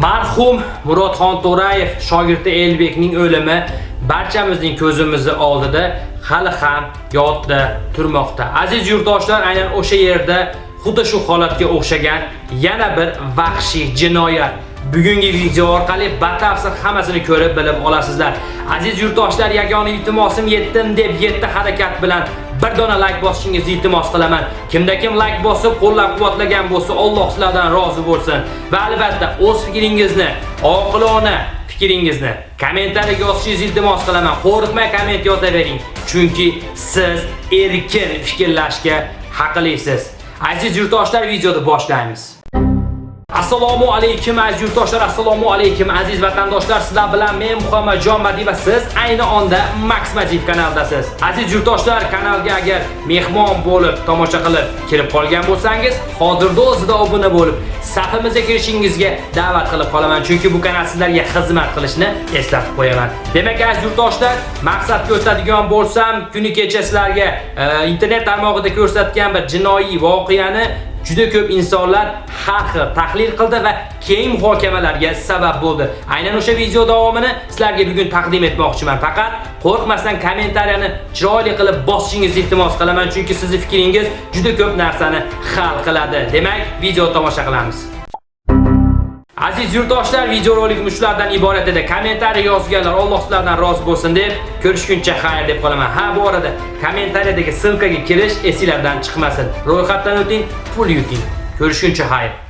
Marhum Murodxon To'rayev shogirdi Elbekning o'limi barchamizning ko'zimizni oldida hali ham yodda turmoqda. Aziz yurtdoshlar, aynan o'sha yerda xuddi shu holatga o'xshagan yana bir vahshiy jinoyat bugungi video orqali batafsil hammasini ko'rib bilib olasizlar. Aziz yurtdoshlar, yagona iltimosim yetdim deb yetti harakat bilan bir dona like bosishingizni iltimos qilaman. Kimda kim like bosib, qo'llab-quvvatlagan bo'lsa, Alloh sizlardan rozi bo'lsin. Va albatta o'z fikringizni, oqilona fikringizni kommentariyaga yozishingizni iltimos qilaman. Qo'rqmay komment yozavering, chunki siz erkin fikrlashga haqlisiz. Aziz yurtdoshlar, videoni boshlaymiz. Assalomu alaykum aziz yurtdoshlar, assalomu alaykum aziz vatandoshlar. Sizlar bilan men Muhammadjon Madiy va siz ayni onda Max Majid kanaldasiz. Aziz yurtdoshlar, kanalga agar mehmon bo'lib, tomosha qilib kirib qolgan bo'lsangiz, hozirda o'zida obuna bo'lib, safimizga kirishingizga da'vat qilib qolaman, chunki bu kanal sizlarga xizmat qilishni eslatib qo'yaman. Demak, aziz yurtdoshlar, maqsad ko'rsatadigan bo'lsam, kuni kecha sizlarga e, internet tarmog'ida ko'rsatgan bir jinoiy voqeani juda ko'p insonlar har xil tahlil qildi va keng muhokamalarga sabab bo'ldi. Aynan o'sha video davomini sizlarga bugun taqdim etmoqchiman. Faqat qo'rqmasdan kommentariyani chiroyli qilib bosishingizni iltimos qilaman, chunki sizning fikringiz juda ko'p narsani hal qiladi. Demak, video tomosha qilamiz. Aziz yurtdoshlar, videorolik shulardan iborat edi. Kommentariy yozganlar Alloh sizlardan rozi bo'lsin deb ko'rishguncha xayr deb qolaman. Ha, bu orada kommentariyadagi ссылкаga kirish esingizdan chiqmasin. Ro'yxatdan o'ting, pul yuting. Ko'rishguncha xayr.